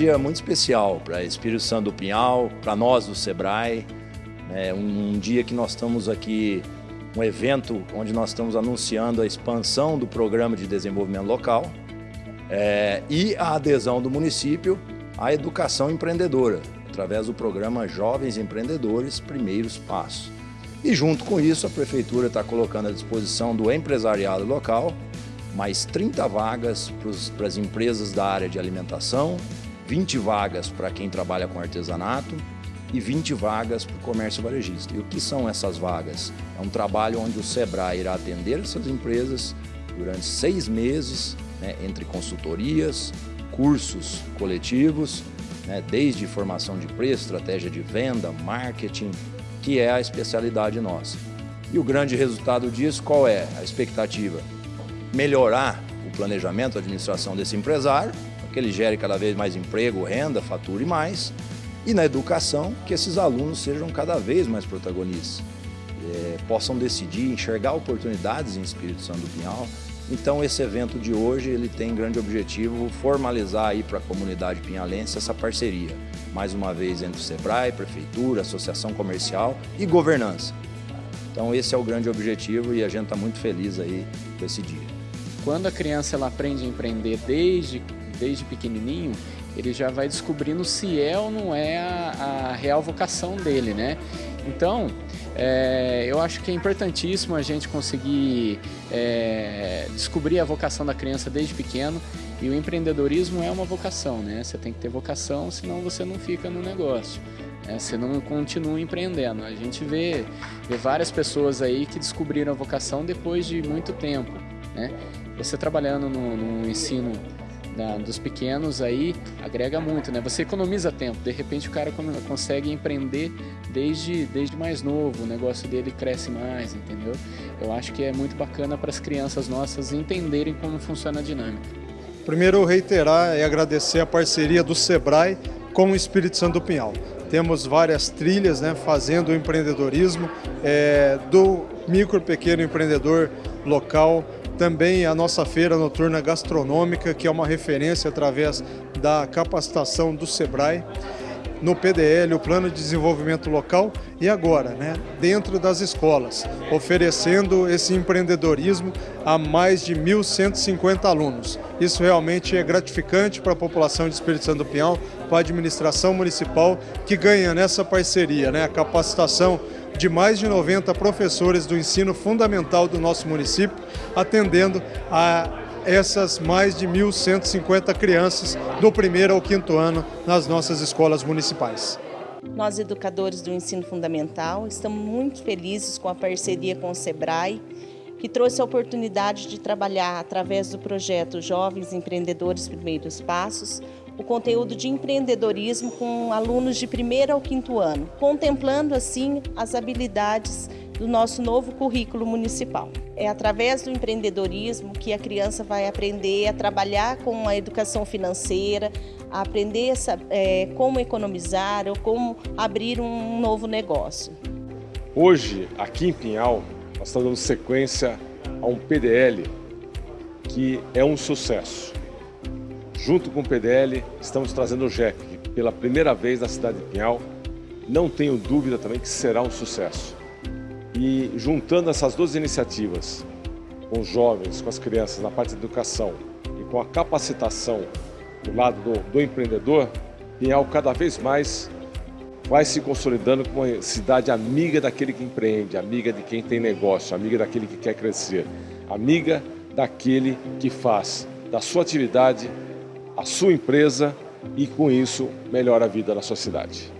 dia muito especial para Espírito Santo do Pinhal, para nós do Sebrae. É um, um dia que nós estamos aqui, um evento onde nós estamos anunciando a expansão do Programa de Desenvolvimento Local é, e a adesão do município à educação empreendedora, através do programa Jovens Empreendedores Primeiros Passos. E junto com isso, a Prefeitura está colocando à disposição do empresariado local mais 30 vagas para as empresas da área de alimentação, 20 vagas para quem trabalha com artesanato e 20 vagas para o comércio varejista. E o que são essas vagas? É um trabalho onde o SEBRAE irá atender essas empresas durante seis meses, né, entre consultorias, cursos coletivos, né, desde formação de preço, estratégia de venda, marketing, que é a especialidade nossa. E o grande resultado disso, qual é a expectativa? Melhorar o planejamento, a administração desse empresário, que ele gere cada vez mais emprego, renda, fature mais, e na educação, que esses alunos sejam cada vez mais protagonistas, é, possam decidir, enxergar oportunidades em Espírito Santo do Pinhal. Então esse evento de hoje ele tem grande objetivo formalizar aí para a comunidade pinhalense essa parceria, mais uma vez entre o SEBRAE, Prefeitura, Associação Comercial e governança. Então esse é o grande objetivo e a gente está muito feliz aí com esse dia. Quando a criança ela aprende a empreender desde, desde pequenininho, ele já vai descobrindo se é ou não é a, a real vocação dele, né? Então, é, eu acho que é importantíssimo a gente conseguir é, descobrir a vocação da criança desde pequeno e o empreendedorismo é uma vocação, né? Você tem que ter vocação, senão você não fica no negócio. Né? Você não continua empreendendo. A gente vê, vê várias pessoas aí que descobriram a vocação depois de muito tempo, né? Você trabalhando no, no ensino da, dos pequenos aí agrega muito, né? Você economiza tempo, de repente o cara consegue empreender desde, desde mais novo, o negócio dele cresce mais, entendeu? Eu acho que é muito bacana para as crianças nossas entenderem como funciona a dinâmica. Primeiro, reiterar e agradecer a parceria do SEBRAE com o Espírito Santo do Pinhal. Temos várias trilhas né, fazendo o empreendedorismo é, do micro pequeno empreendedor local, também a nossa feira noturna gastronômica, que é uma referência através da capacitação do SEBRAE, no PDL, o Plano de Desenvolvimento Local, e agora, né, dentro das escolas, oferecendo esse empreendedorismo a mais de 1.150 alunos. Isso realmente é gratificante para a população de Espírito Santo do Pinhal, para a administração municipal, que ganha nessa parceria, né, a capacitação de mais de 90 professores do ensino fundamental do nosso município, atendendo a essas mais de 1.150 crianças do primeiro ao quinto ano nas nossas escolas municipais. Nós, educadores do ensino fundamental, estamos muito felizes com a parceria com o SEBRAE, que trouxe a oportunidade de trabalhar através do projeto Jovens Empreendedores Primeiros Passos, o conteúdo de empreendedorismo com alunos de primeiro ao quinto ano, contemplando assim as habilidades do nosso novo currículo municipal. É através do empreendedorismo que a criança vai aprender a trabalhar com a educação financeira, a aprender é, como economizar ou como abrir um novo negócio. Hoje, aqui em Pinhal, nós estamos dando sequência a um PDL que é um sucesso. Junto com o PDL, estamos trazendo o JEC, pela primeira vez na cidade de Pinhal. Não tenho dúvida também que será um sucesso. E juntando essas duas iniciativas, com os jovens, com as crianças, na parte de educação e com a capacitação do lado do, do empreendedor, Pinhal cada vez mais vai se consolidando como uma cidade amiga daquele que empreende, amiga de quem tem negócio, amiga daquele que quer crescer, amiga daquele que faz da sua atividade a sua empresa e com isso melhora a vida da sua cidade.